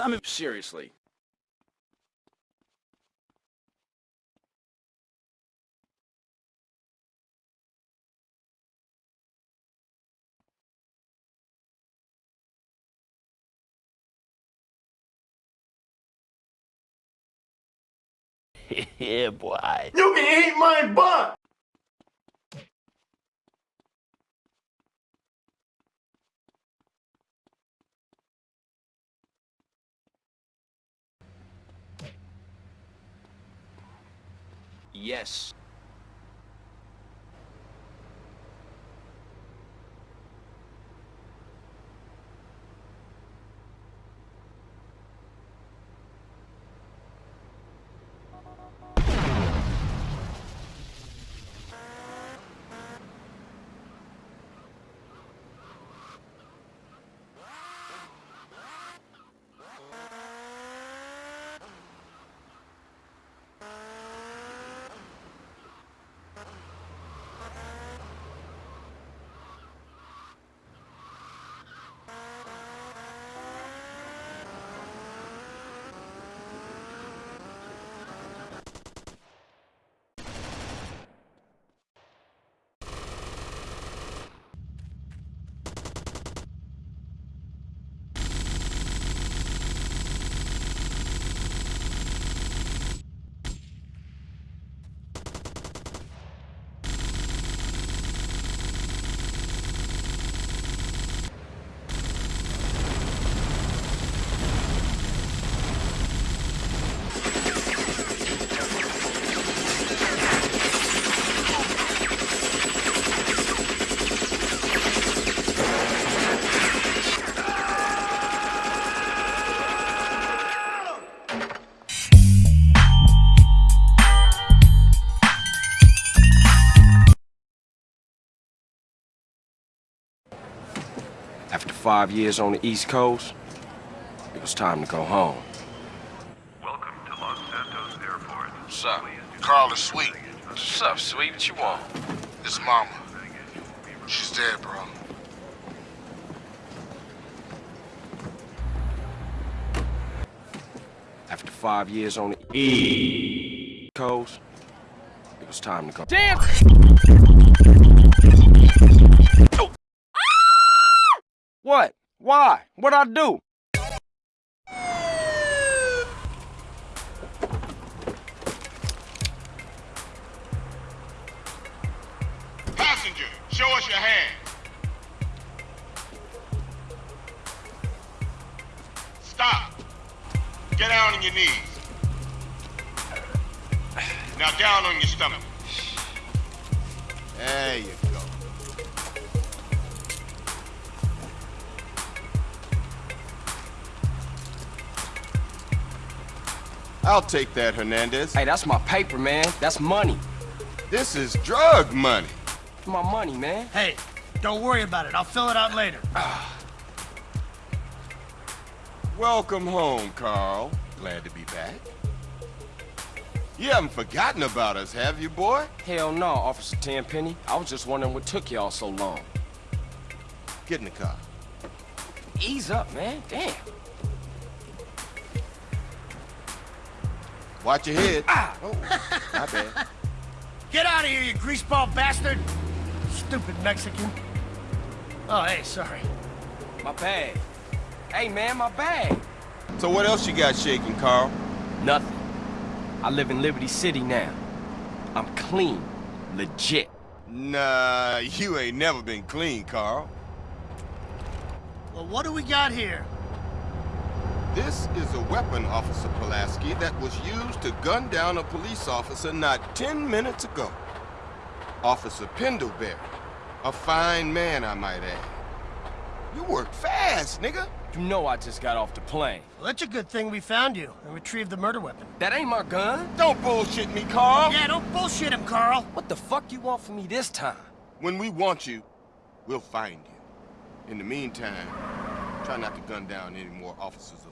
I mean, seriously. yeah, boy. You can eat my butt! Yes. Five years on the East Coast, it was time to go home. Welcome to Los Santos Airport. What's up? Carl is sweet. What's up, sweet? What you want? His mama. She's dead, bro. After five years on the East Coast, it was time to go. Damn! What? Why? What'd I do? Passenger, show us your hand. Stop. Get down on your knees. Now down on your stomach. There you go. I'll take that, Hernandez. Hey, that's my paper, man. That's money. This is drug money. My money, man. Hey, don't worry about it. I'll fill it out later. Ah. Welcome home, Carl. Glad to be back. You haven't forgotten about us, have you, boy? Hell no, Officer Tenpenny. I was just wondering what took y'all so long. Get in the car. Ease up, man. Damn. Watch your head. Ah! Oh, my bad. Get out of here, you greaseball bastard! Stupid Mexican. Oh, hey, sorry. My bag. Hey, man, my bag. So what else you got shaking, Carl? Nothing. I live in Liberty City now. I'm clean. Legit. Nah, you ain't never been clean, Carl. Well, what do we got here? This is a weapon, Officer Pulaski, that was used to gun down a police officer not 10 minutes ago. Officer Pendelbury. A fine man, I might add. You work fast, nigga. You know I just got off the plane. Well, that's a good thing we found you and retrieved the murder weapon. That ain't my gun. Don't bullshit me, Carl. Yeah, don't bullshit him, Carl. What the fuck do you want from me this time? When we want you, we'll find you. In the meantime, try not to gun down any more officers of the law.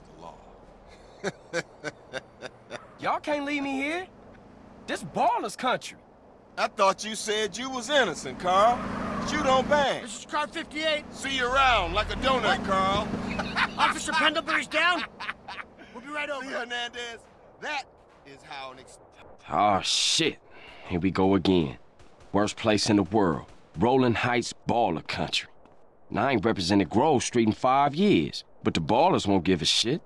Y'all can't leave me here. This baller's country. I thought you said you was innocent, Carl. Shoot on bang. This is car 58. See you around like a donut, Carl. Officer Pendelbury's down. We'll be right over. See, Hernandez, that is how an ex- Oh, shit. Here we go again. Worst place in the world. Rolling Heights baller country. Now, I ain't represented Grove Street in five years, but the Ballas won't give a shit.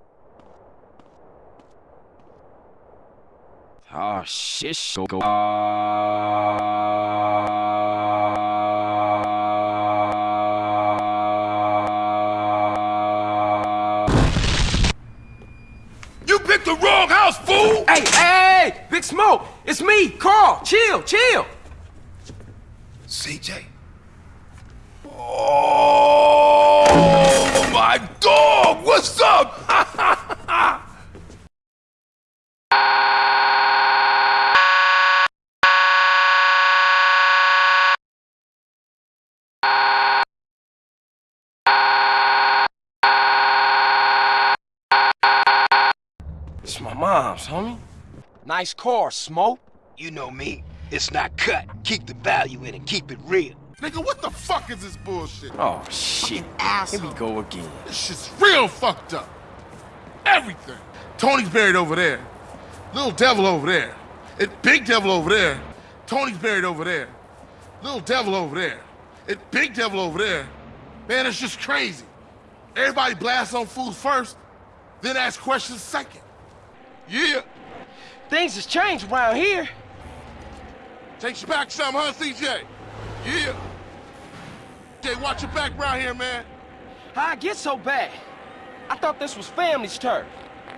Oh, shit. Go, go. You picked the wrong house, fool! Hey, hey, hey! Big Smoke! It's me, Carl! Chill, chill! CJ. Oh my dog! What's up? It's homie. Nice car, Smoke. You know me. It's not cut. Keep the value in it. Keep it real. Nigga, what the fuck is this bullshit? Oh, shit. Here we go again. This shit's real fucked up. Everything. Tony's buried over there. Little devil over there. And big devil over there. Tony's buried over there. Little devil over there. And big devil over there. Man, it's just crazy. Everybody blasts on fools first, then ask questions second. Yeah. Things has changed around here. Takes you back some, huh, CJ? Yeah. Jay, watch your back around here, man. How I get so bad? I thought this was family's turf.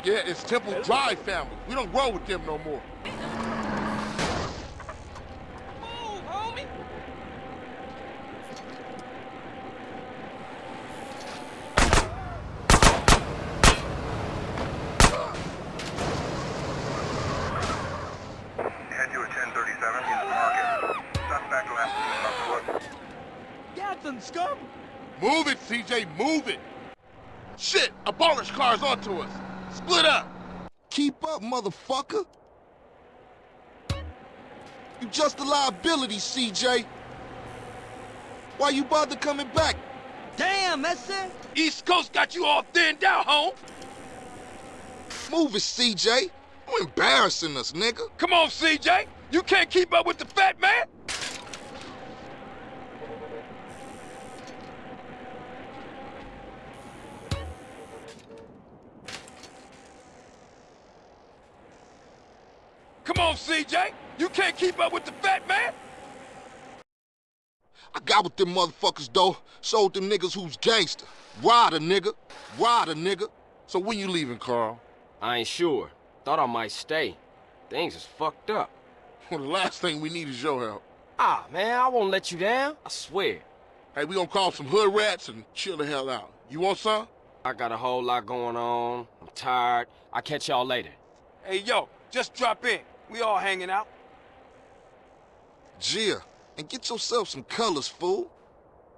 Yeah, it's Temple Drive family. We don't roll with them no more. Move, homie. Head to a 1037 in the market. Suspect last seen on foot. Gathan, scum! Move it, CJ, move it! Shit, a baller's car's onto us. Split up! Keep up, motherfucker. You just a liability, CJ. Why you bother coming back? Damn, that's it. East Coast got you all thinned out, home. Move it, CJ. You embarrassing us, nigga. Come on, CJ. You can't keep up with the fat man. Come on, CJ. You can't keep up with the fat man. I got with them motherfuckers, though. Sold them niggas who's gangster. Rider, nigga. Rider, nigga. So when you leaving, Carl? I ain't sure. Thought I might stay. Things is fucked up. Well, the last thing we need is your help. Ah, man, I won't let you down. I swear. Hey, we gonna call some hood rats and chill the hell out. You want some? I got a whole lot going on. I'm tired. I'll catch y'all later. Hey, yo, just drop in. We all hanging out. Gia, and get yourself some colors, fool.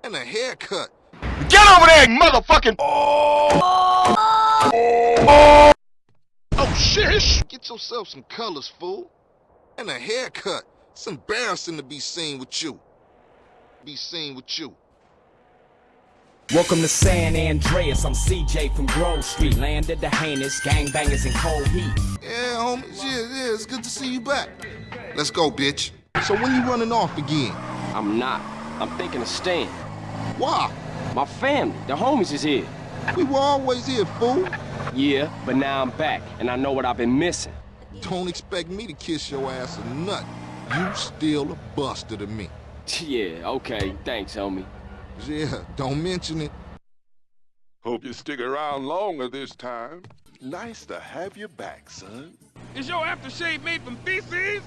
And a haircut. Get over there, motherfucking! Oh! Oh, shit! Get yourself some colors, fool. And a haircut. It's embarrassing to be seen with you. Be seen with you. Welcome to San Andreas. I'm CJ from Grove Street, land of the heinous gangbangers in cold heat. Yeah, homies. Yeah, yeah, it's good to see you back. Let's go, bitch. So when you running off again? I'm not. I'm thinking of staying. Why? My family, the homies is here. We were always here, fool. Yeah, but now I'm back, and I know what I've been missing. Don't expect me to kiss your ass or nothing. You still a buster to me. Yeah, okay. Thanks, homie. Yeah, don't mention it. Hope you stick around longer this time. Nice to have you back, son. Is your aftershave made from feces?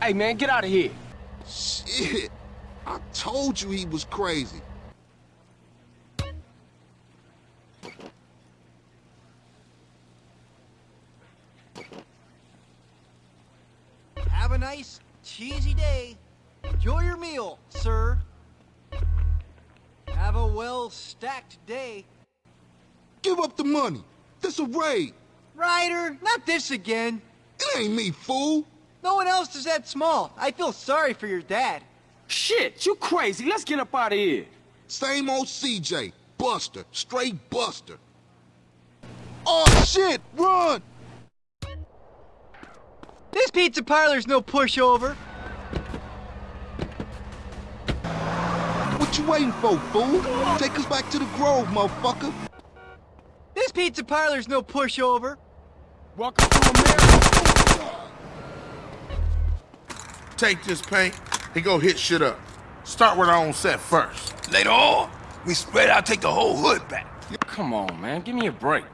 Hey, man, get out of here. Shit. I told you he was crazy. Have a nice, cheesy day. Enjoy your meal, sir. Have a well-stacked day. Give up the money. This a raid. Ryder, not this again. It ain't me, fool. No one else is that small. I feel sorry for your dad. Shit, you crazy. Let's get up out of here. Same old CJ. Buster. Straight Buster. Oh, shit. Run. This pizza parlor's no pushover. What you waiting for, fool? Take us back to the Grove, motherfucker. This pizza parlor's no pushover. Welcome to America. Take this paint and go hit shit up. Start with our own set first. Later on, we spread out, take the whole hood back. Come on, man. Give me a break.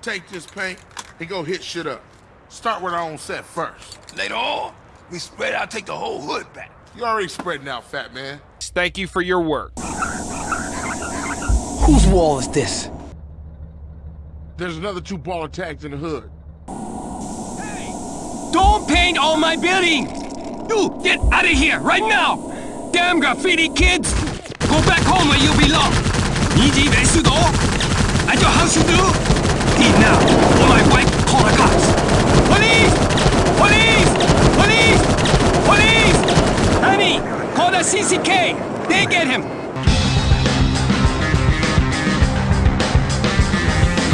Take this paint and go hit shit up. Start with our own set first. Later on, we spread out, take the whole hood back. You already spreading out, fat man. Thank you for your work. Whose wall is this? There's another two baller tags in the hood. Don't paint all my buildings! You, get out of here, right now! Damn graffiti kids! Go back home where you belong! 你以为是的哦 At your house you do? Leave now, or my wife call the cops! Police! Police! Police! Police! Honey, call the CCK! They get him!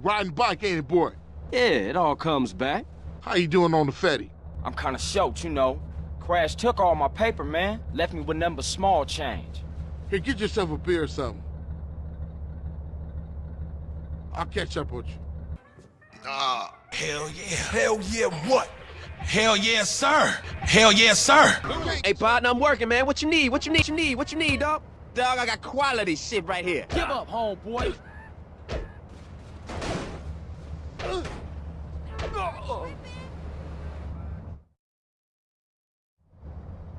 Riding bike, ain't it, boy? Yeah, it all comes back. How you doing on the Fetty? I'm kinda short, you know. Crash took all my paper, man. Left me with nothing but small change. Here, get yourself a beer or something. I'll catch up with you. Ah, hell yeah. Hell yeah, what? Hell yeah, sir. Hell yeah, sir. Hey, partner, I'm working, man. What you need? What you need? What you need? What you need, dog? Dog, I got quality shit right here. Give up, homeboy.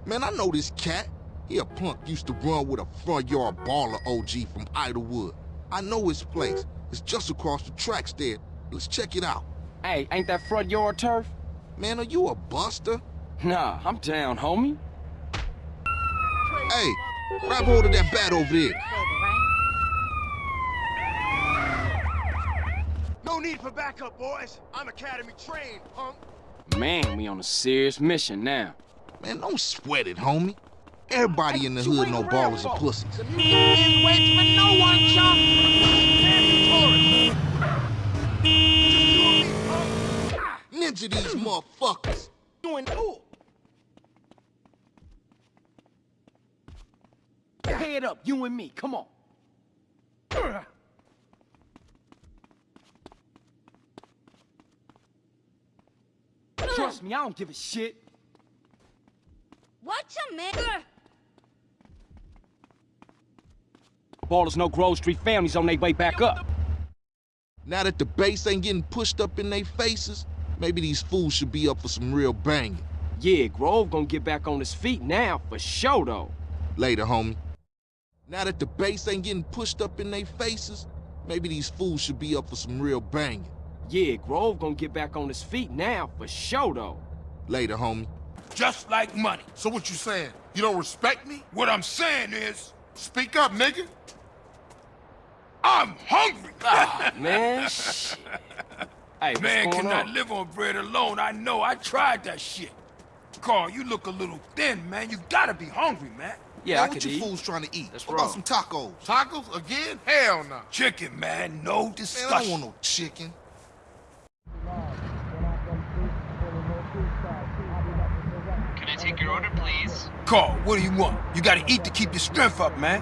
Man, I know this cat. He a punk used to run with a front yard baller OG from Idlewood. I know his place. It's just across the tracks there. Let's check it out. Hey, ain't that front yard turf? Man, are you a buster? Nah, I'm down, homie. Hey, grab hold of that bat over there. No need for backup, boys. I'm academy trained, punk. Man, we on a serious mission now. Man, don't sweat it, homie. Everybody in the hood know Ballas are pussies. Ninja these motherfuckers. Doing ooh. Head up, you and me, come on. Trust me, I don't give a shit. Watch him, man. Ballas no Grove Street families on their way back up. Now that the base ain't getting pushed up in their faces, maybe these fools should be up for some real banging. Yeah, Grove gonna get back on his feet now, for sure though. Later, homie. Now that the base ain't getting pushed up in their faces, maybe these fools should be up for some real banging. Yeah, Grove gonna get back on his feet now, for sure though. Later, homie. Just like money. So what you saying? You don't respect me? What I'm saying is, Speak up, nigga. I'm hungry. Ah, man, shit. Hey, what's Man going cannot on? live on bread alone. I know. I tried that shit. Carl, you look a little thin, man. You gotta be hungry, man. Yeah, man, I what you eat. fools trying to eat? That's what about some tacos? Tacos again? Hell no. Chicken, man. No Man, I don't want no chicken. Can I take your order, please? Carl, what do you want? You gotta eat to keep your strength up, man.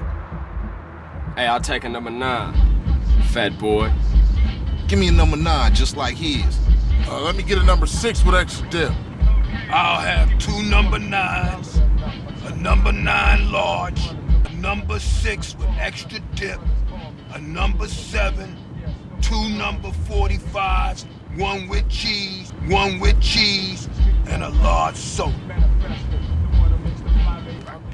Hey, I'll take a number nine. Fat boy. Give me a number nine, just like his. Uh, let me get a number six with extra dip. I'll have two number nines, a number nine large, a number six with extra dip, a number seven, two number 45s, one with cheese, one with cheese, and a large soda.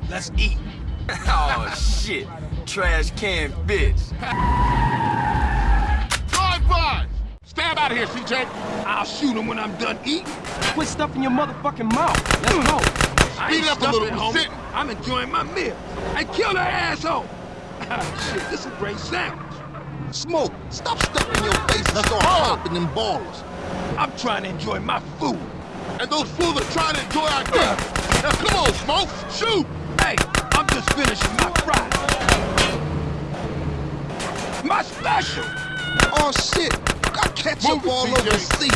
Let's eat. oh, shit. Trash can bitch. Drive by! Stab out of here, CJ. I'll shoot him when I'm done eating. Quit stuffing your motherfucking mouth. Let's go. I Speed ain't up a little, homie. sitting. I'm enjoying my meal. I killed that asshole. Ah, Shit, this is a great sandwich. Smoke, stop stuffing your face and start popping them Ballas. I'm trying to enjoy my food. And those fools are trying to enjoy our death. Now come on, Smoke, shoot! Hey, I'm just finishing my fries. My special. Oh shit, got ketchup Move it, all CJ. over the seat.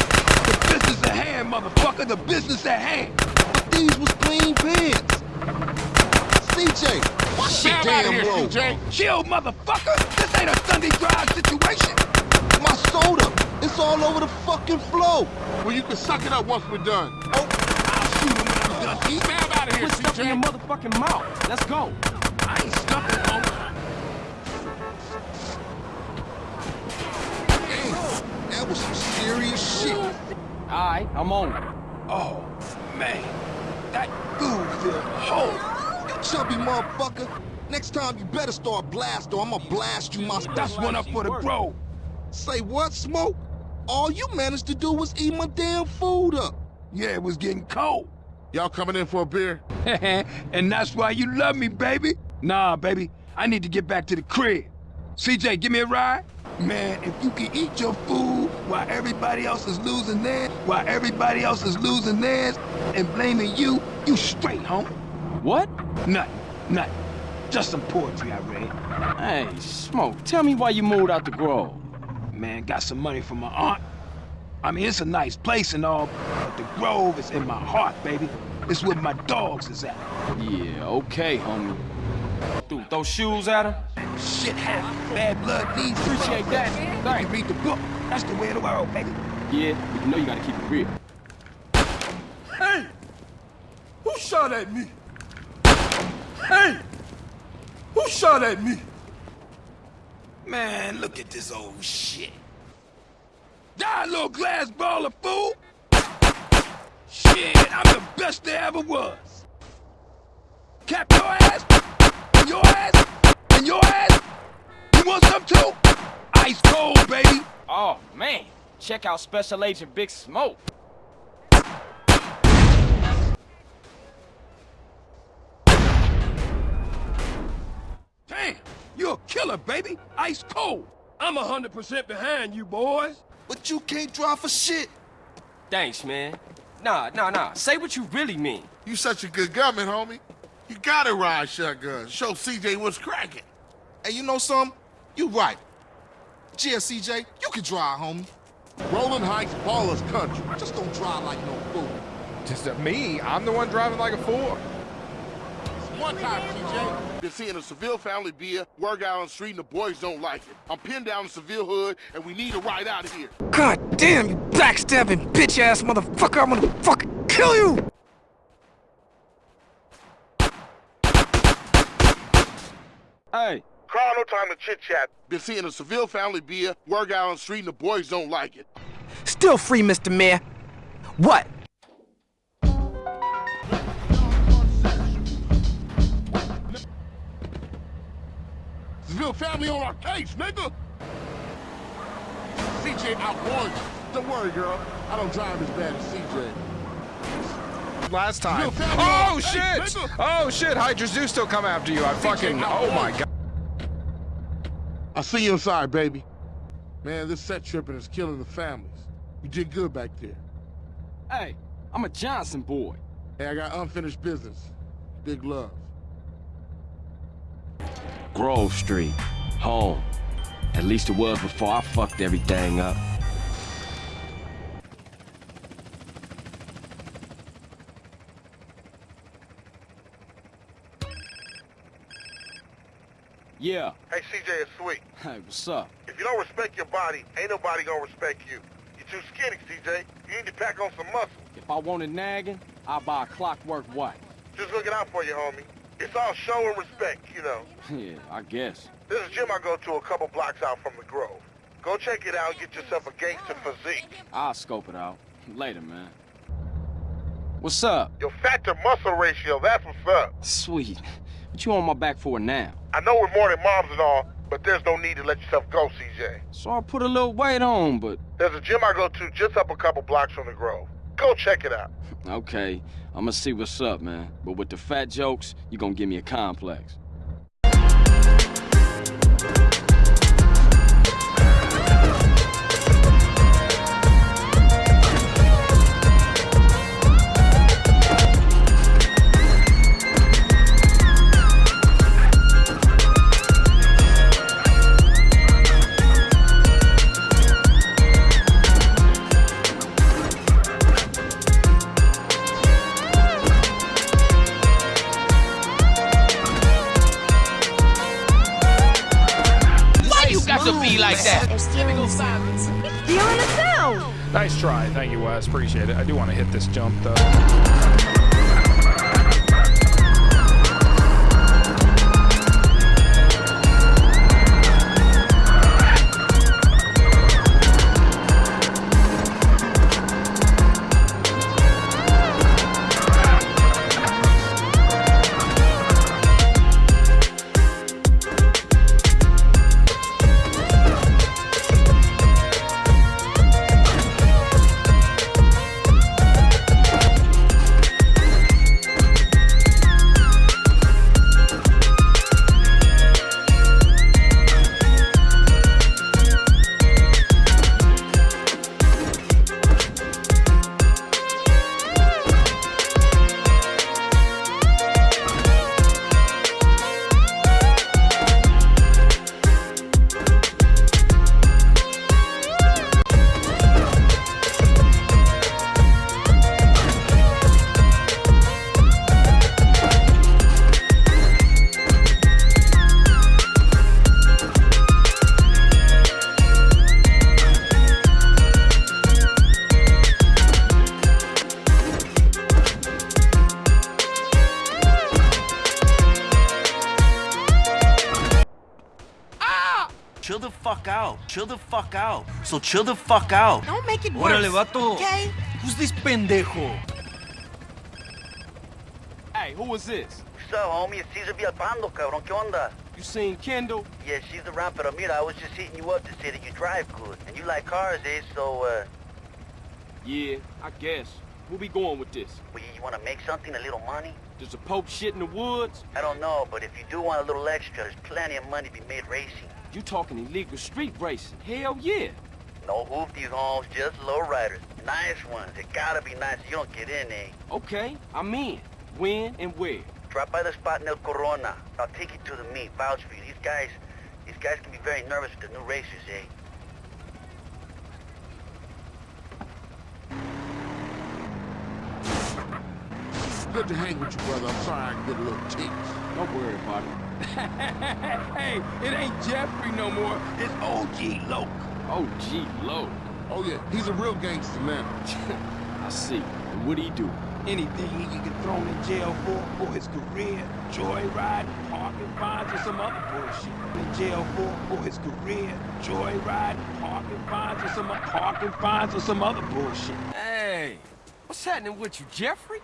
This is at hand, motherfucker. The business at hand. But these was clean pants. CJ, watch the of damn here, road. CJ. Chill, motherfucker. This ain't a Sunday drive situation. My soda, it's all over the fucking floor. Well, you can suck it up once we're done. Oh, I'll shoot him when I'm done. Keep out of here, Quit stuffing your CJ. motherfucking mouth. Let's go. I ain't stuffing, Some serious shit. All right, I'm on it. Oh, man. That food filled the hole. You chubby motherfucker. Next time you better start blast or I'ma blast you my... That's one up for the Grove. Say what, Smoke? All you managed to do was eat my damn food up. Yeah, it was getting cold. Y'all coming in for a beer? and that's why you love me, baby. Nah, baby, I need to get back to the crib. CJ, give me a ride? Man, if you can eat your food while everybody else is losing theirs, while everybody else is losing theirs, and blaming you, you straight, home. What? Nothing, nothing. Just some poetry I read. Hey, Smoke, tell me why you moved out the Grove. Man, got some money from my aunt. I mean, it's a nice place and all, but the Grove is in my heart, baby. It's where my dogs is at. Yeah, okay, homie. Dude, those shoes at her? Shit happens. Bad blood needs to Appreciate that. You Thanks. read the book. That's the way of the world, baby. Yeah, but you know you gotta keep it real. Hey! Who shot at me? Hey! Who shot at me? Man, look at this old shit. Die, little glass baller, fool! Shit, I'm the best there ever was. Cap your ass, and your ass, and your ass. You want some too? Ice cold, baby. Oh, man. Check out Special Agent Big Smoke. Damn, you're a killer, baby. Ice cold. I'm 100% behind you, boys. But you can't drive for shit. Thanks, man. Nah, nah, nah. Say what you really mean. You such a good gunman, homie. You gotta ride shotgun. Show CJ what's cracking. Hey, you know something? You right. Yeah, CJ, you can drive, homie. Rolling Heights Ballas country. Just don't drive like no fool. Just uh, me? I'm the one driving like a fool. One time, CJ. Been seeing a Seville family beer, work out on the street, and the boys don't like it. I'm pinned down in Seville hood, and we need a ride out of here. God damn, you backstabbing bitch-ass motherfucker! I'm gonna fucking kill you! Hey, Carl, no time to chit-chat. Been seeing a Seville family beer, work out on the street, and the boys don't like it. Still free, Mr. Mayor. What? Seville family on our case, nigga! CJ outwarned you. Don't worry, girl. I don't drive as bad as CJ. Last time. Oh, oh shit! Hey. Oh shit! Hydras do still come after you. I fucking. Oh my god. I'll see you inside, baby. Man, this set tripping is killing the families. You did good back there. hey, I'm a Johnson boy. Hey, I got unfinished business. Big love. Grove Street. Home. At least it was before I fucked everything up. Yeah. Hey, CJ, it's sweet. Hey, what's up? If you don't respect your body, ain't nobody gonna respect you. You're too skinny, CJ. You need to pack on some muscle. If I wanted nagging, I'd buy a clockwork wife. Just looking out for you, homie. It's all show and respect, you know. Yeah, I guess. This is a gym I go to a couple blocks out from the Grove. Go check it out and get yourself a gangster physique. I'll scope it out. Later, man. What's up? Your fat to muscle ratio, that's what's up. Sweet. What you on my back for now? I know we're more than moms and all, but there's no need to let yourself go, CJ. So I put a little weight on, but... There's a gym I go to just up a couple blocks from the Grove. Go check it out. Okay, I'ma see what's up, man. But with the fat jokes, you gonna give me a complex. Try. Thank you, Wes. Appreciate it. I do want to hit this jump, though. So chill the fuck out. Don't make it Órale, worse. vato. Okay? Who's this pendejo? Hey, who was this? So, homie, it's Cesar Villalpando, cabrón. ¿Qué onda? You seen Kendl? Yeah, she's around, pero mira, I was just hitting you up to say that you drive good. And you like cars, eh? So, uh, Yeah, I guess. Where we going with this? well, you want to make something, a little money? Does the Pope shit in the woods? I don't know, but if you do want a little extra, there's plenty of money to be made racing. You talking illegal street racing? Hell yeah. No hoopties, homes, just low riders. Nice ones. It gotta be nice. You don't get in, eh? Okay, I'm in. When and where? Drop by the spot in El Corona. I'll take you to the meet. Vouch for you. These guys, these guys can be very nervous with the new racers, eh? Good to hang with you, brother. I'm sorry I can get a little ticked. Don't worry about it. hey, it ain't Jeffrey no more. It's OG Loc. Oh, OG Low. Oh, yeah, he's a real gangster now. I see. And what do he do? Anything he can get thrown in jail for, for his career, joyriding, parking fines, or some other bullshit. In jail for, for his career, joyriding, parking fines, or some parking fines, or some other bullshit. Hey, what's happening with you, Jeffrey?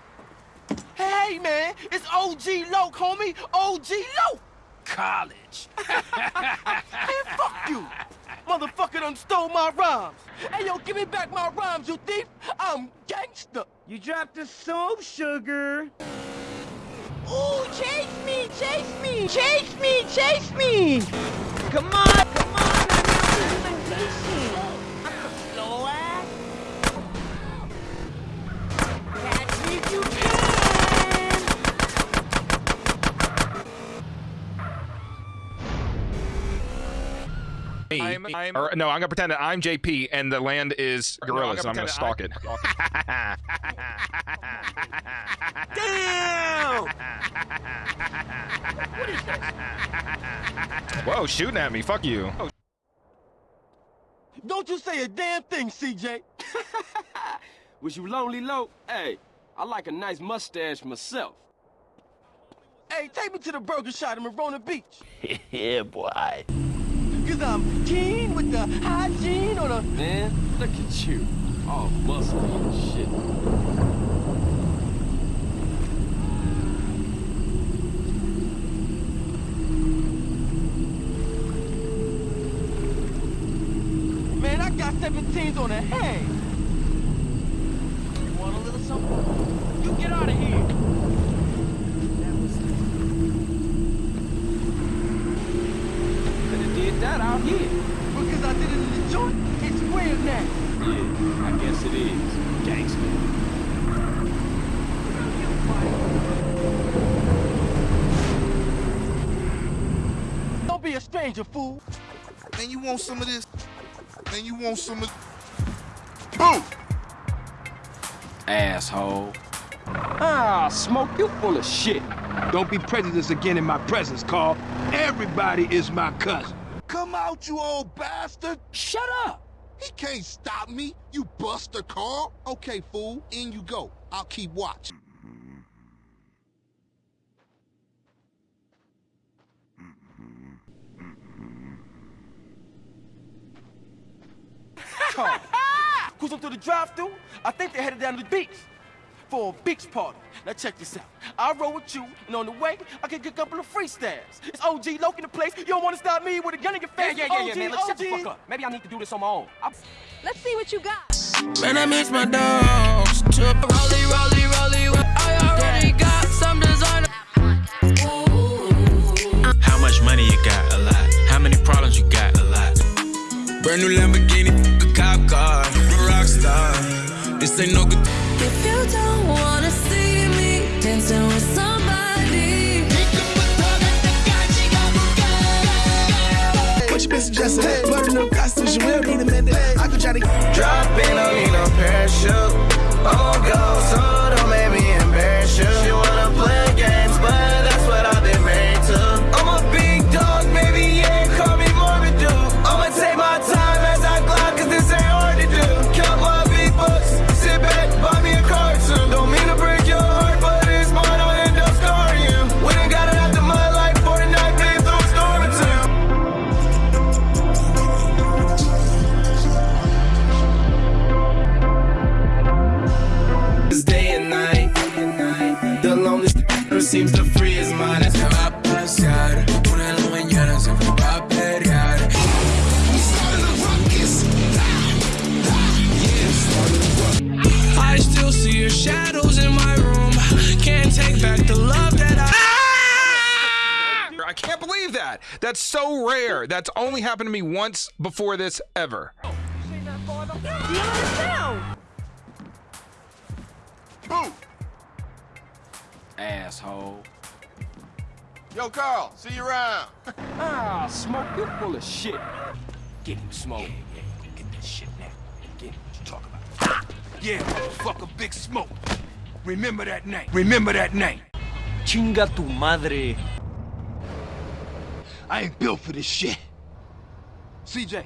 Hey, man, it's OG Loc, homie. OG Loc. College. Man, fuck you. Motherfucker done stole my rhymes. Hey, yo, give me back my rhymes, you thief. I'm gangster. You dropped the soap, sugar. Ooh, chase me, chase me, chase me, chase me! Come on, come on, I'm chasing. Slow Me, I'm- I'm- or, no, I'm gonna pretend that I'm JP and the land is No, I'm gorillas. gonna and I'm gonna stalk it. Damn! Whoa, shooting at me. Fuck you. Oh, Don't you say a damn thing, CJ. Was you lonely, Low? Hey, I like a nice mustache myself. Hey, take me to the burger shop in Marona Beach. yeah, boy. Cause I'm keen with the hygiene on the... Man, look at you. All muscle and shit. Man, I got 17s on the head. You want a little something? You get out of here. Could have did that out here. Because I did it in the joint, it's weird now. Yeah, I guess it is. Gangster. Don't be a stranger, fool. Man, you want some of this? Man, you want some of... Boom! Asshole. Ah, Smoke, you full of shit. Don't be prejudiced again in my presence, Carl. Everybody is my cousin. Come out, you old bastard! Shut up! He can't stop me, you buster Carl. Okay, fool, in you go. I'll keep watch. Carl, cruise up to the drive-thru. I think they're headed down to the beach for a beach party. Now check this out. I'll roll with you, and on the way, I can get a couple of freestyles. It's OG Loc in the place. You don't want to stop me with a gun in your face. Yeah, yeah, yeah, yeah, man. Let's shut the fuck up. Maybe I need to do this on my own. I'm... Let's see what you got. Man, I miss my dogs. Rolly, rolly, rolly. I already got some designer. How much money you got? A lot. How many problems you got? A lot. Brand new Lamborghini, a cop car, a rock star. This ain't no good. If you don't wanna see me dancing with somebody, What you been suggesting? But no costumes, you will need a minute. I could try to drop in, don't need no parachute. Oh, go, so don't make believe that. That's so rare. That's only happened to me once before this ever. Boo! Asshole. Yo, Carl, see you around. Ah, Smoke, you're full of shit. Get him, Smoke. Yeah, yeah, Get that shit now. Get him, what you talk about. Yeah, motherfucker, Big Smoke. Remember that name. Remember that name. Chinga tu madre. I ain't built for this shit. CJ,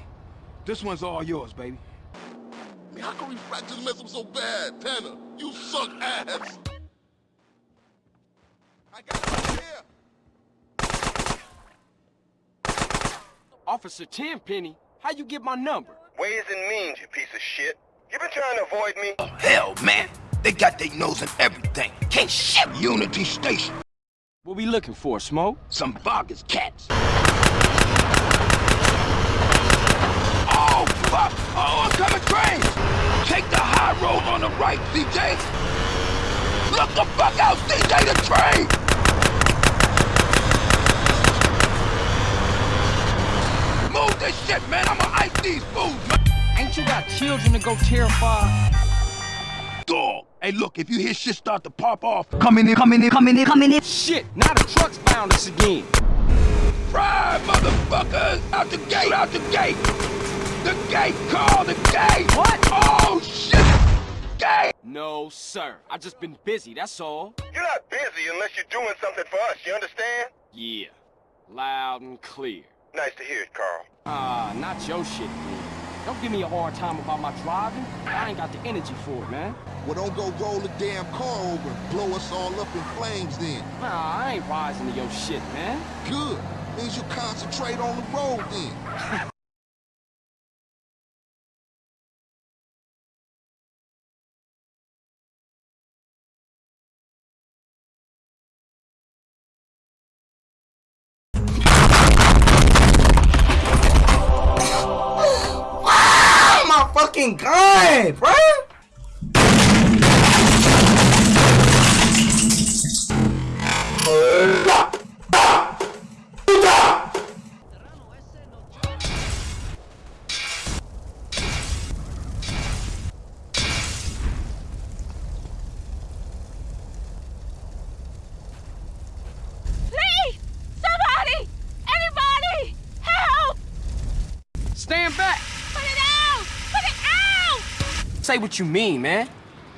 this one's all yours, baby. I mean, how can refractors mess up so bad? Tanner, you suck ass. Officer Tenpenny, how you get my number? Ways and means, you piece of shit. You been trying to avoid me? Oh, hell, man. They got their nose in everything. Can't shit Unity Station. What we looking for, Smoke? Some bogus cats. Oh, fuck! Oh, coming trains! Take the high road on the right, CJ! Look the fuck out, CJ, the train! Move this shit, man! I'ma ice these fools, man! Ain't you got children to go terrify? Dog! Hey, look, if you hear shit start to pop off, come in here, come in here, come in here, come in here! Shit, now the truck's found us again. Fry, motherfuckers! Out the gate, out the gate! The gate, call the gate! What? Oh, shit! Gate! No, sir. I just been busy, that's all. You're not busy unless you're doing something for us, you understand? Yeah. Loud and clear. Nice to hear it, Carl. Ah, not your shit, man. Don't give me a hard time about my driving. I ain't got the energy for it, man. Well, don't go roll the damn car over and blow us all up in flames then. Nah, I ain't rising to your shit, man. Good. Means you concentrate on the road then. fucking gun, what you mean, man.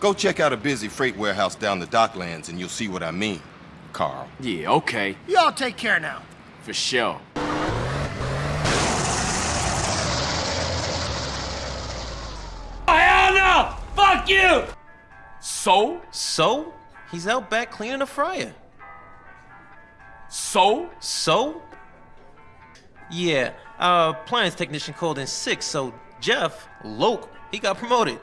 Go check out a busy freight warehouse down the docklands and you'll see what I mean, Carl. Yeah, okay. Y'all take care now. For sure. Fuck you! So? So? He's out back cleaning the fryer. So? So? Yeah, our appliance technician called in sick, so Jeff, Loke, he got promoted.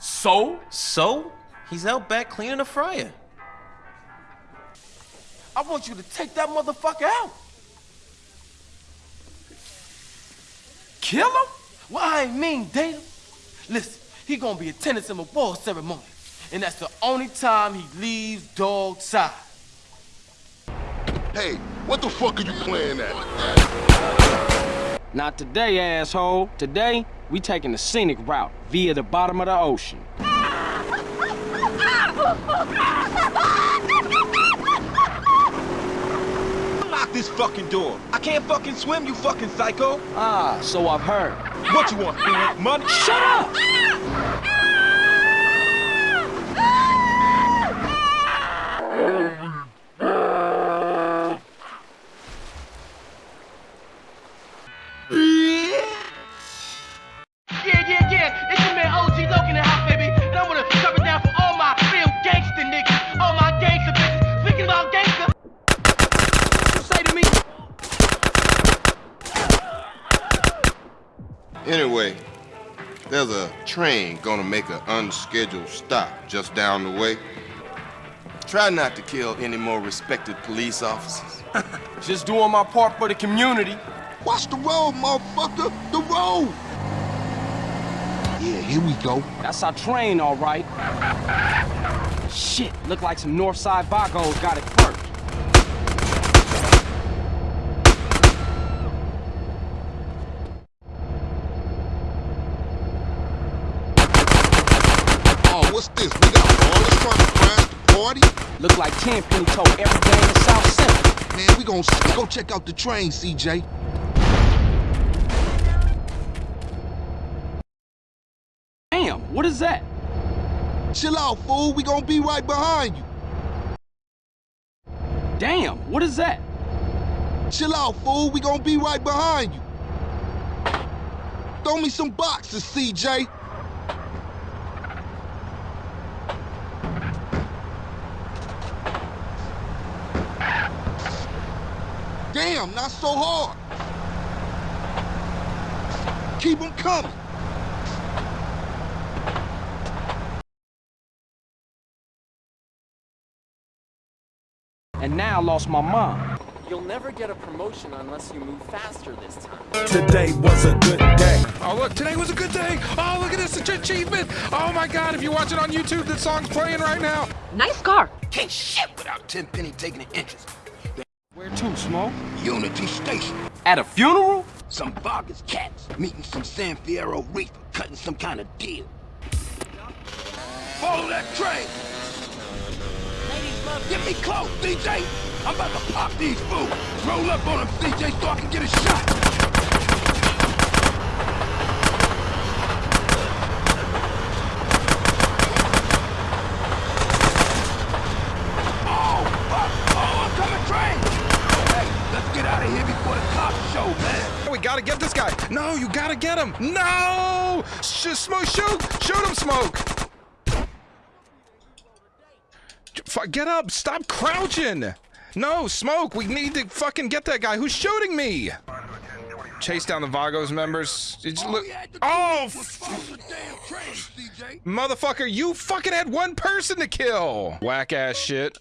So? So? He's out back cleaning the fryer. I want you to take that motherfucker out. Kill him? Well, I ain't mean date him. Listen, he gonna be attendance in my war ceremony. And that's the only time he leaves dog side. Hey, what the fuck are you playing at? Not today, asshole. Today, we taking the scenic route via the bottom of the ocean. Lock this fucking door. I can't fucking swim, you fucking psycho. Ah, so I've heard. What you want, man? Money? Shut up! Anyway, there's a train gonna make an unscheduled stop just down the way. Try not to kill any more respected police officers. Just doing my part for the community. Watch the road, motherfucker! The road! Yeah, here we go. That's our train, all right. Shit, look like some Northside Vagos got it first. Oh, what's this? We got trying to party? Look like Tenpenny told every gang in the South Central. Man, we gon' s- go check out the train, CJ. Damn, what is that? Chill out, fool. We gonna be right behind you. Damn, what is that? Chill out, fool. We gonna be right behind you. Throw me some boxes, CJ. Damn, not so hard. Keep them coming. And now I lost my mom. You'll never get a promotion unless you move faster this time. Today was a good day. Oh, look, today was a good day. Oh, look at this achievement. Oh, my God. If you watch it on YouTube, the song's playing right now. Nice car. Can't shit without Tenpenny taking an interest. Where to, Smoke? Unity Station. At a funeral? Some Vagos cats meeting some San Fierro Rifa, cutting some kind of deal. Follow that train! Ladies love Get me close, CJ! I'm about to pop these fools! Roll up on them, CJ, so I can get a shot! Oh, fuck! Oh, I'm coming train! Hey, let's get out of here before the cops show, man! We gotta get this guy. No, you gotta get him. No! Sh smoke, shoot! Shoot him, Smoke! Get up! Stop crouching! No, Smoke, we need to fucking get that guy. Who's shooting me? Chase down the Vagos members. It's look. Oh, motherfucker! You fucking had one person to kill. Whack ass shit.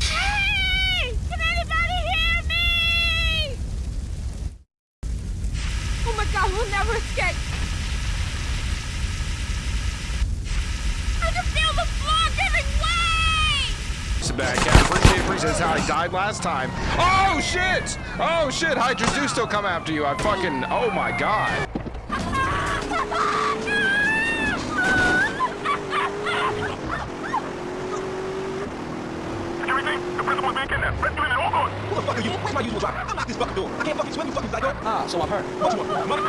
Hey! Can anybody hear me? Oh my god, we'll never escape. I can feel the floor giving way! It's a bad guy. Appreciate appreciate how he died last time. Oh shit! Oh shit! Hydras do still come after you. I fucking. Oh my god. Everything, the principal's being kidnapped. Rescue him at all costs. the fuck are you? Where's my usual driver? Unlock this fucking door. I can't fucking swim, you fucking psycho. Ah, so I've heard. What you want? Mother,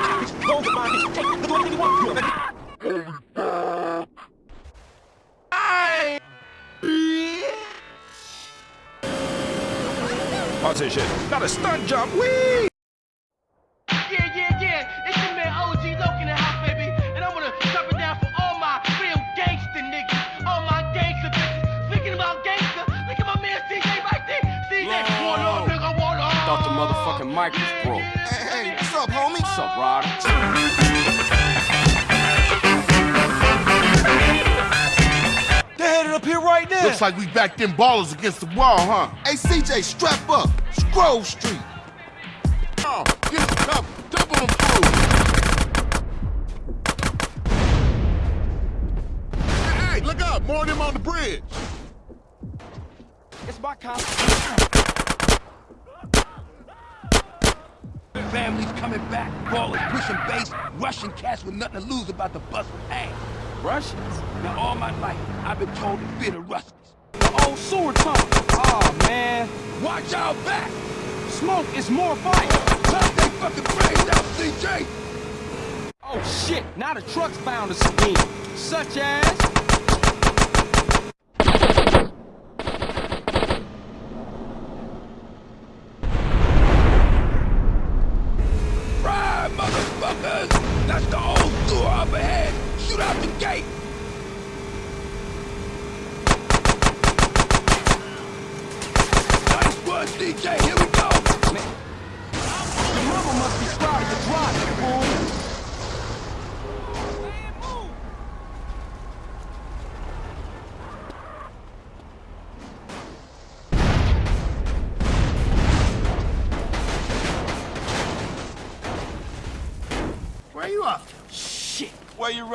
them Ballas against the wall, huh? Hey, CJ, strap up. It's Grove Street. Oh, get the cover. Double them through. Hey, hey, look up. More of them on the bridge. It's my cop. Families coming back, Ballas pushing base, Russian cats with nothing to lose about the bust ass. Russians? Now all my life, I've been told to fear the Ruskies. The old sewer tunnel. Oh, man. Watch out back! Smoke is more fight. Top they fucking brains out, CJ! Oh, shit. Now the truck's found us again. Such as...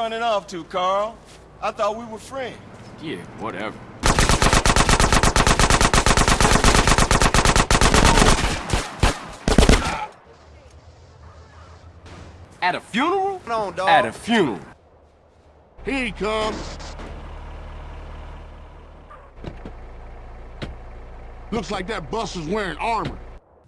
running off to, Carl? I thought we were friends. Yeah, whatever. At a funeral? Come on, dog. At a funeral. Here he comes. Looks like that bus is wearing armor.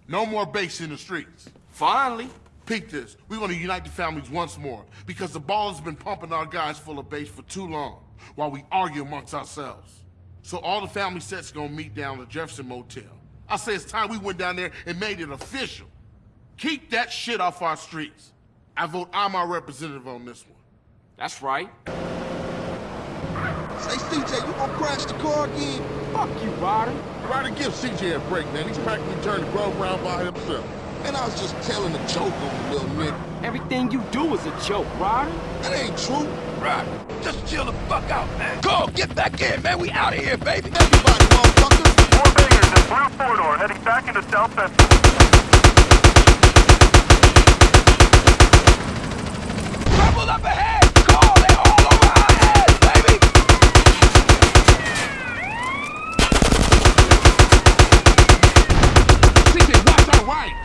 No more base in the streets. Finally. Peek this. We want to unite the families once more because the ball has been pumping our guys full of base for too long while we argue amongst ourselves. So all the family sets gonna meet down at the Jefferson Motel. I say it's time we went down there and made it official. Keep that shit off our streets. I vote I'm our representative on this one. That's right. Say, CJ, you gonna crash the car again? Fuck you, Ryder. Ryder, give CJ a break, man. He's practically turned the Grove round by himself. And I was just telling a joke on the little nigga. Everything you do is a joke, Ryder. That ain't true. Right. Just chill the fuck out, man. Carl, get back in, man. We out of here, baby. Everybody, motherfuckers. Four bangers in blue four-door heading back into South Central. Trouble up ahead! Carl, they're all over our heads, baby! CJ, watch our right.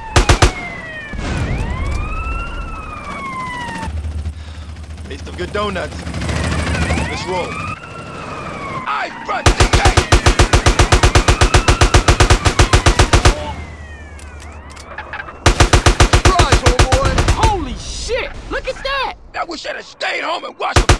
Taste of good donuts. Let's roll. I front CJ! Surprise, homeboy. Holy shit. Look at that. I wish I'd have stayed home and watched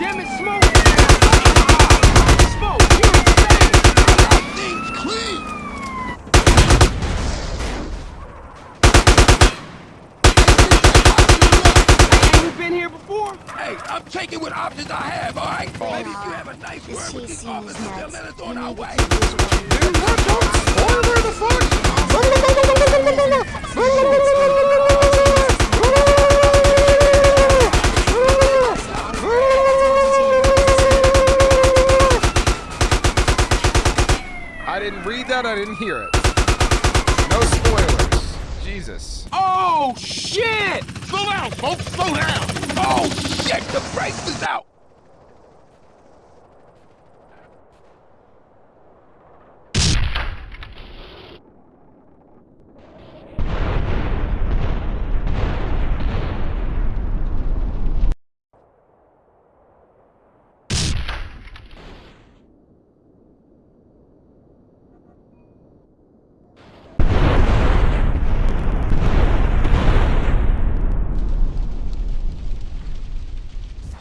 Damn it, Smoke. Smoke, you're insane. Things clean. Ain't you been here before? Hey, I'm taking what options I have, all right? Maybe if you have a nice word with these officers, they'll let us on our way. Then what the Where the I didn't read that, I didn't hear it. No spoilers. Jesus. Oh, shit! Slow down, folks, slow down! Oh, shit, the brakes is out!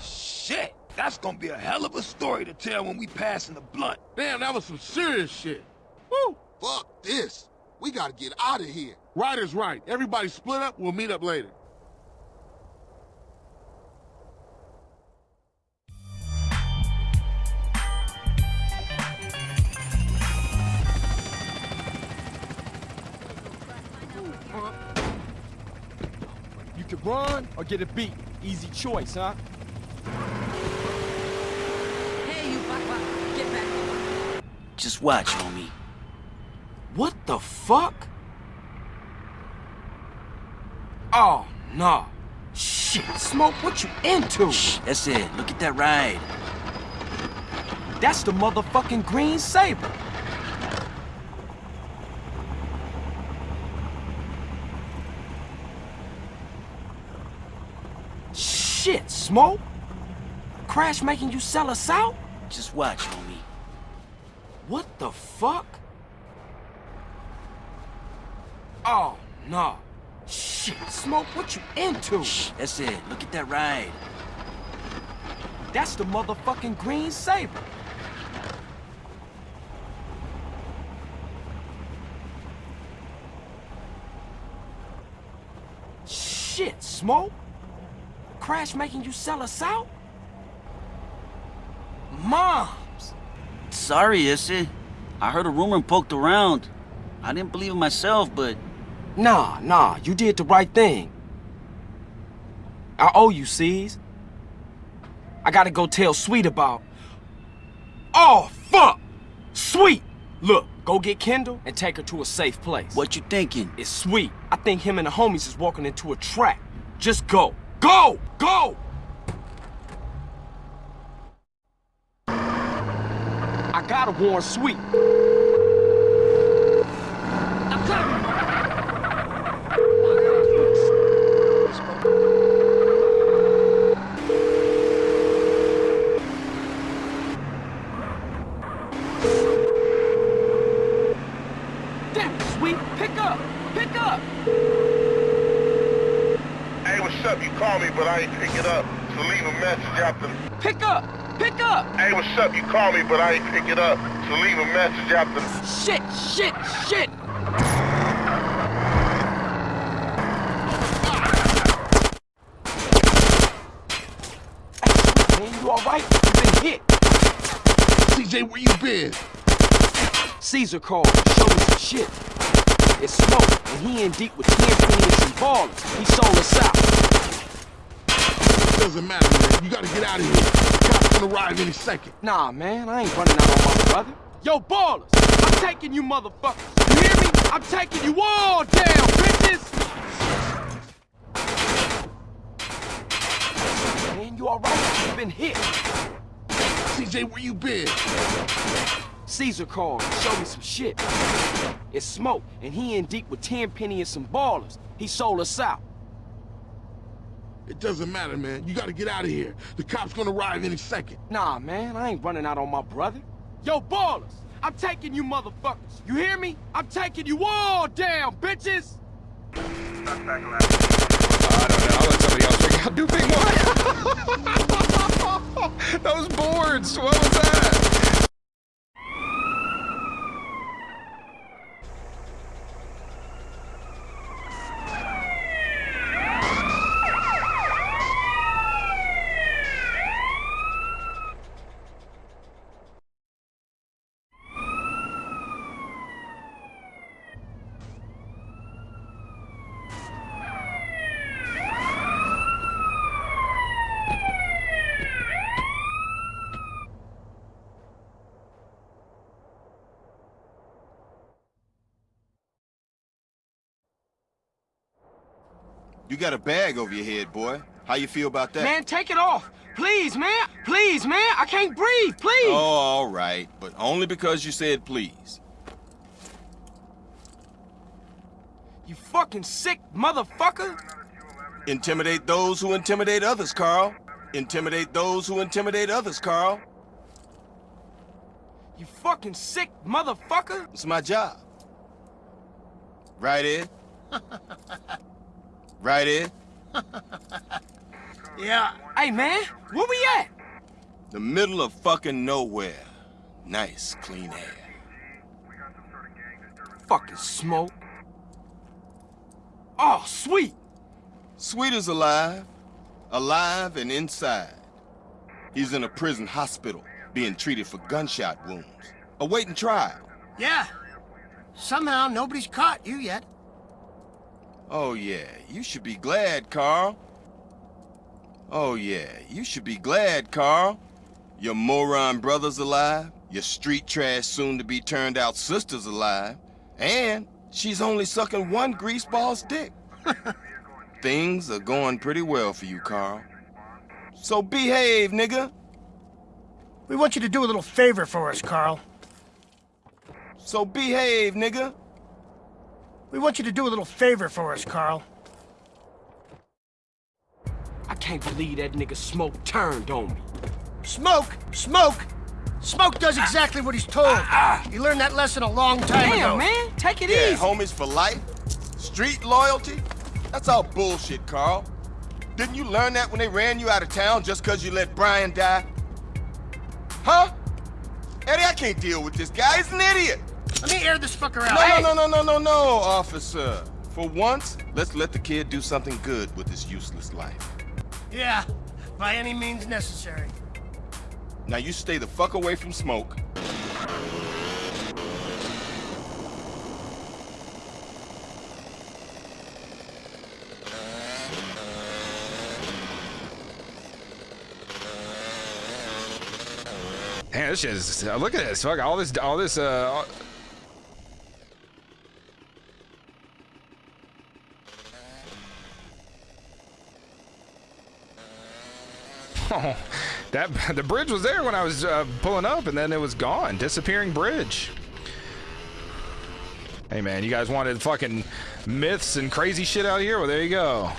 Shit! That's gonna be a hell of a story to tell when we passing the blunt. Damn, that was some serious shit. Woo! Fuck this. We gotta get out of here. Right is right. Everybody split up, we'll meet up later. You can run or get a beat. Easy choice, huh? Hey, you fuck, get back. Just watch, homie. What the fuck? Oh, no. Shit, Smoke, what you into? Shh, that's it. Look at that ride. That's the motherfucking Green Sabre. Shit, Smoke. Crash making you sell us out? Just watch, homie. What the fuck? Oh, no. Shit, Smoke, what you into? Shh, that's it. Look at that ride. That's the motherfucking Green Sabre. Shit, Smoke. Crash making you sell us out? Moms! Sorry, Issy. I heard a rumor and poked around. I didn't believe it myself, but... Nah, nah, you did the right thing. I owe you, C's. I gotta go tell Sweet about... Oh, fuck! Sweet! Look, go get Kendl and take her to a safe place. What you thinking? It's Sweet. I think him and the homies is walking into a trap. Just go. Go! Go! Gotta warn Sweet. Damn Sweet. Pick up. Pick up. Hey, what's up? You call me, but I ain't pick it up. So leave a message after. Pick up. Pick up. Hey, what's up? You call me, but I ain't pick it up. So leave a message after. Shit, shit, shit. Hey, man, you alright? You been hit. CJ, where you been? Cesar called. Show me some shit. It's smoke, and he in deep with Tenpenny's and Ballas. He sold us out. Doesn't matter, man. You gotta get out of here. Gonna arrive any second. Nah, man, I ain't running out on my brother. Yo, Ballas, I'm taking you motherfuckers. You hear me? I'm taking you all down, bitches! Man, you alright? You been hit. CJ, where you been? Cesar called. Show me some shit. It's smoke, and he in deep with Tenpenny and some Ballas. He sold us out. It doesn't matter, man. You gotta get out of here. The cops gonna arrive any second. Nah, man, I ain't running out on my brother. Yo, Ballas, I'm taking you motherfuckers. You hear me? I'm taking you all down, bitches! I don't know. I'll let somebody else figure out. Do big one. Those boards. What was that? You got a bag over your head, boy. How you feel about that? Man, take it off. Please, man. Please, man. I can't breathe. Please. Oh, all right. But only because you said please. You fucking sick motherfucker. Intimidate those who intimidate others, Carl. Intimidate those who intimidate others, Carl. You fucking sick motherfucker. It's my job. Right, Ed? right, Ed? Yeah. Hey, man. Where we at? The middle of fucking nowhere. Nice, clean air. Fucking smoke. Oh, sweet. Sweet is alive. Alive and inside. He's in a prison hospital, being treated for gunshot wounds. Awaiting trial. Yeah. Somehow nobody's caught you yet. Oh yeah, you should be glad, Carl. Oh yeah, you should be glad, Carl. Your moron brother's alive, your street trash soon-to-be turned-out sister's alive, and she's only sucking one greaseball's dick. Things are going pretty well for you, Carl. So behave, nigga. We want you to do a little favor for us, Carl. So behave, nigga. We want you to do a little favor for us, Carl. I can't believe that nigga Smoke turned on me. Smoke! Smoke! Smoke does exactly what he's told. Ah, ah. You learned that lesson a long time Damn, ago. man. Take it yeah, easy. homies for life? Street loyalty? That's all bullshit, Carl. Didn't you learn that when they ran you out of town just because you let Brian die? Huh? Eddie, I can't deal with this guy. He's an idiot. Let me air this fucker out. No, Hey! no, no, no, no, no, no, officer. For once, let's let the kid do something good with his useless life. Yeah, by any means necessary. Now you stay the fuck away from smoke. Man, this shit is. Look at this. Fuck all this. All this. Uh. all- Oh, that the bridge was there when I was uh, pulling up, and then it was gone. Disappearing bridge. Hey man, you guys wanted fucking myths and crazy shit out here? Well, there you go.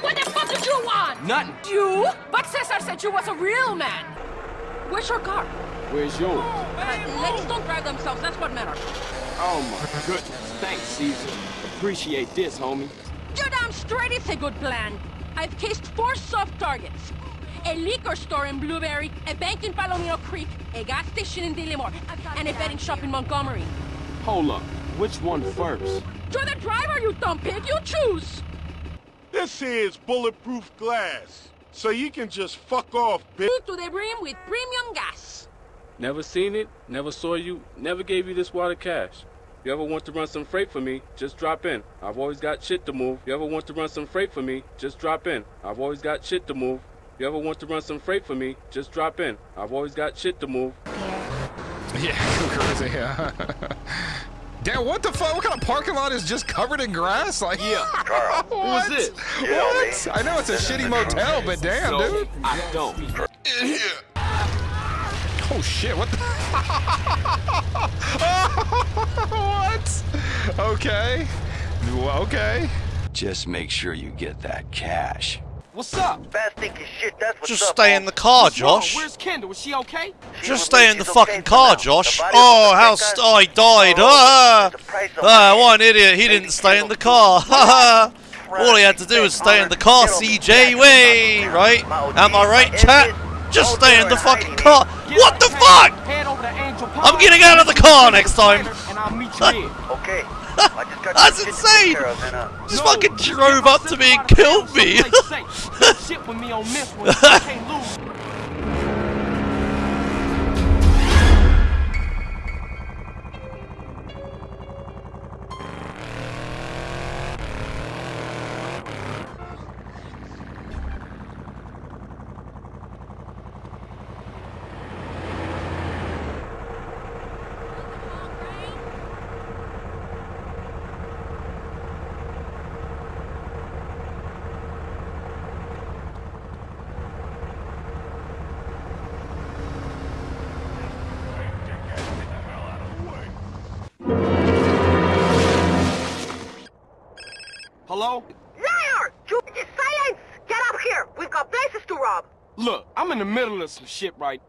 What the fuck did you want? Nothing. You? But Cesar said you was a real man. Where's your car? Where's yours? Uh, ladies don't drive themselves, that's what matters. Oh my goodness. Thanks, Cesar. Appreciate this, homie. You're damn straight it's a good plan. I've cased four soft targets. A liquor store in Blueberry, a bank in Palomino Creek, a gas station in Dillimore, and a betting shop in Montgomery. Hold up. Which one first? You're the driver, you dumb pig. You choose. This here is bulletproof glass, so you can just fuck off, bitch. To the brim with premium gas. Never seen it, never saw you, never gave you this water cash. You ever want to run some freight for me, just drop in. I've always got shit to move. You ever want to run some freight for me, just drop in. I've always got shit to move. You ever want to run some freight for me, just drop in. I've always got shit to move. Yeah, Yeah, crazy. Yeah. Damn, what the fuck? What kind of parking lot is just covered in grass? Like, yeah. Carl, what? who's this? What? I know it's a shitty motel, but damn, So, dude. I don't. Oh shit! What? The what? Okay. Okay. Just make sure you get that cash. What's up? Fast thinking shit, that's what's Just up. stay in the car, What's wrong? Josh. Where's Kendl? Is she okay? Just stay in the fucking car, Josh. Oh, how st- oh, he died. Ah, ah, what an idiot. He didn't stay in the car. All he had to do was stay in the car, CJ. Way, right? Am I right, chat? Just stay in the fucking car. What the fuck? Head over to Angel Pond. I'm getting out of the car next time. And I'll meet you here. Okay. I just got That's some to insane. take care of, and, Just fucking drove up to me and killed me. in the middle of some shit right